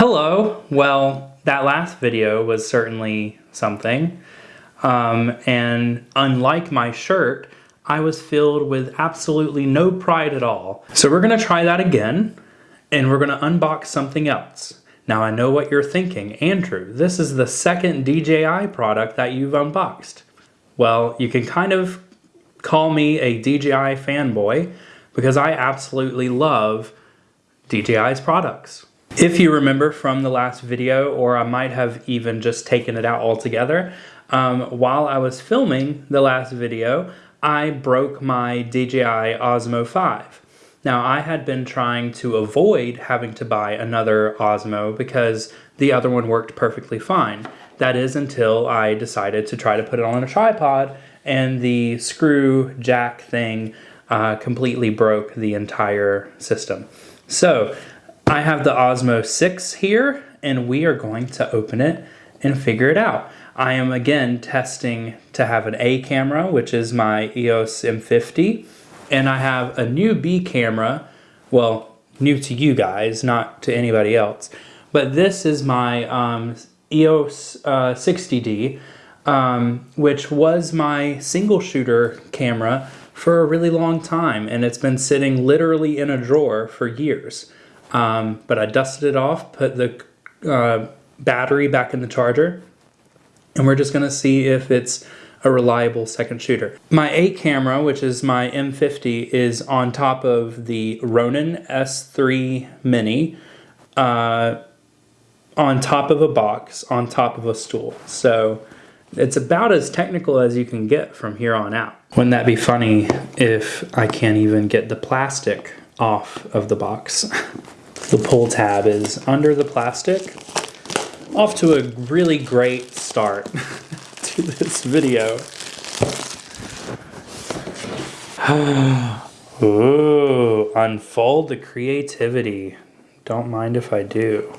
Hello. Well, that last video was certainly something. Um, and unlike my shirt, I was filled with absolutely no pride at all. So we're going to try that again, and we're going to unbox something else. Now I know what you're thinking. Andrew, this is the second DJI product that you've unboxed. Well, you can kind of call me a DJI fanboy because I absolutely love DJI's products. If you remember from the last video, or I might have even just taken it out altogether, um, while I was filming the last video, I broke my DJI Osmo 5. Now, I had been trying to avoid having to buy another Osmo because the other one worked perfectly fine. That is until I decided to try to put it on a tripod and the screw jack thing uh, completely broke the entire system. So I have the Osmo 6 here and we are going to open it and figure it out. I am again testing to have an A camera, which is my EOS M50, and I have a new B camera, well, new to you guys, not to anybody else, but this is my um, EOS uh, 60D, um, which was my single shooter camera for a really long time, and it's been sitting literally in a drawer for years. Um, but I dusted it off, put the uh, battery back in the charger, and we're just gonna see if it's a reliable second shooter. My A camera, which is my M50, is on top of the Ronin S3 Mini, uh, on top of a box, on top of a stool. So it's about as technical as you can get from here on out. Wouldn't that be funny if I can't even get the plastic off of the box? The pull tab is under the plastic. Off to a really great start to this video. Ooh, unfold the creativity. Don't mind if I do.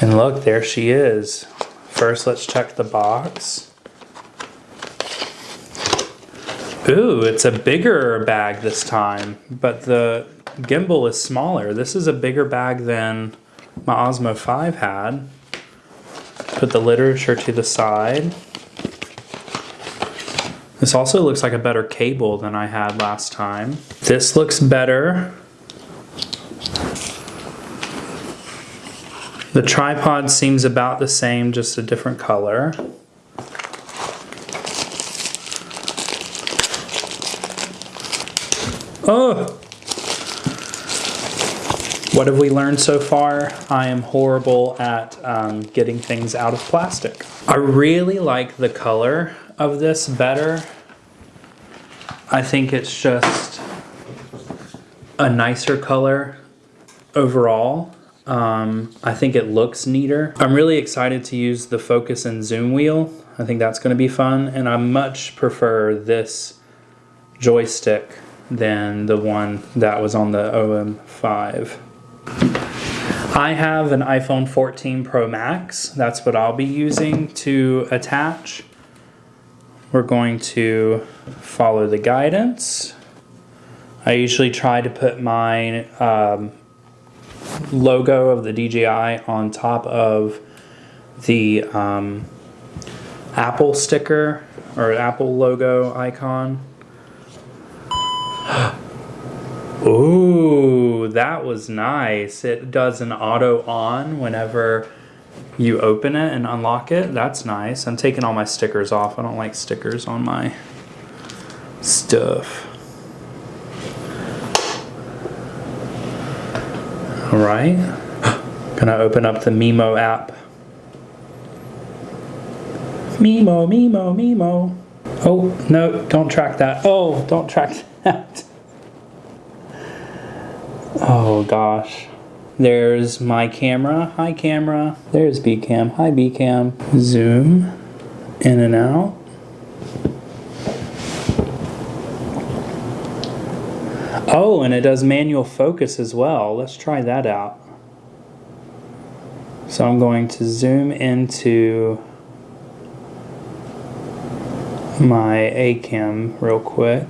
And look, there she is. First, let's check the box. Ooh, it's a bigger bag this time, but the gimbal is smaller. This is a bigger bag than my Osmo 5 had. Put the literature to the side. This also looks like a better cable than I had last time. This looks better. The tripod seems about the same, just a different color. Oh! What have we learned so far? I am horrible at um, getting things out of plastic. I really like the color of this better. I think it's just a nicer color overall. Um, I think it looks neater. I'm really excited to use the focus and zoom wheel. I think that's going to be fun and I much prefer this joystick than the one that was on the OM5. I have an iPhone 14 Pro Max. That's what I'll be using to attach. We're going to follow the guidance. I usually try to put my um, logo of the DJI on top of the um, Apple sticker or Apple logo icon. Ooh, that was nice. It does an auto on whenever you open it and unlock it. That's nice. I'm taking all my stickers off. I don't like stickers on my stuff. All right. Gonna open up the Mimo app. Mimo, Mimo, Mimo. Oh, no, don't track that. Oh, don't track that. Oh gosh. There's my camera. Hi camera. There's B cam. Hi B cam. Zoom in and out. Oh, and it does manual focus as well. Let's try that out. So I'm going to zoom into my A cam real quick.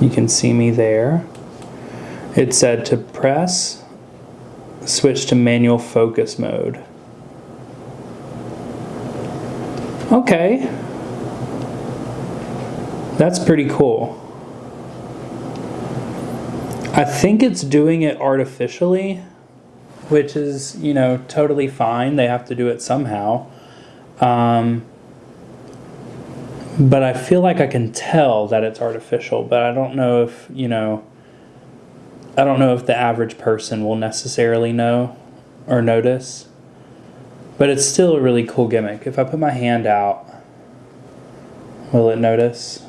You can see me there. It said to press switch to manual focus mode. Okay. That's pretty cool. I think it's doing it artificially, which is, you know, totally fine. They have to do it somehow. Um, but I feel like I can tell that it's artificial, but I don't know if, you know, I don't know if the average person will necessarily know or notice. But it's still a really cool gimmick. If I put my hand out, will it notice?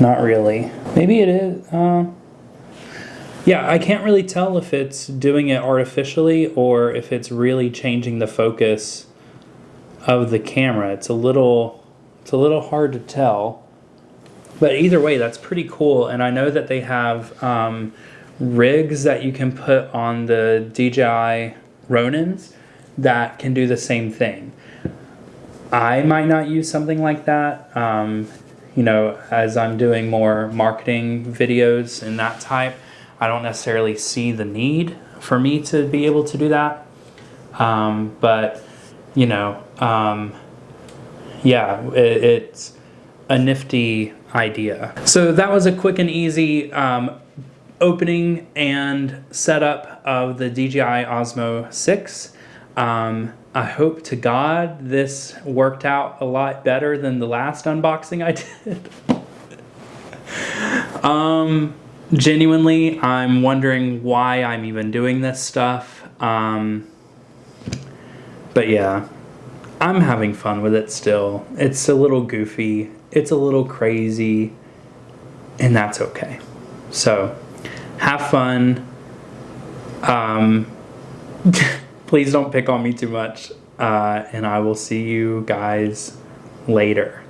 Not really. Maybe it is. Uh, yeah, I can't really tell if it's doing it artificially or if it's really changing the focus of the camera. It's a little it's a little hard to tell. But either way, that's pretty cool. And I know that they have um, rigs that you can put on the DJI Ronins that can do the same thing. I might not use something like that. Um, you know, as I'm doing more marketing videos and that type, I don't necessarily see the need for me to be able to do that. Um, but, you know, um, yeah, it, it's a nifty idea. So that was a quick and easy um, opening and setup of the DJI Osmo 6. Um, I hope to God this worked out a lot better than the last unboxing I did. um, genuinely, I'm wondering why I'm even doing this stuff. Um, but yeah, I'm having fun with it still. It's a little goofy, it's a little crazy, and that's okay. So, have fun. Um, please don't pick on me too much. Uh, and I will see you guys later.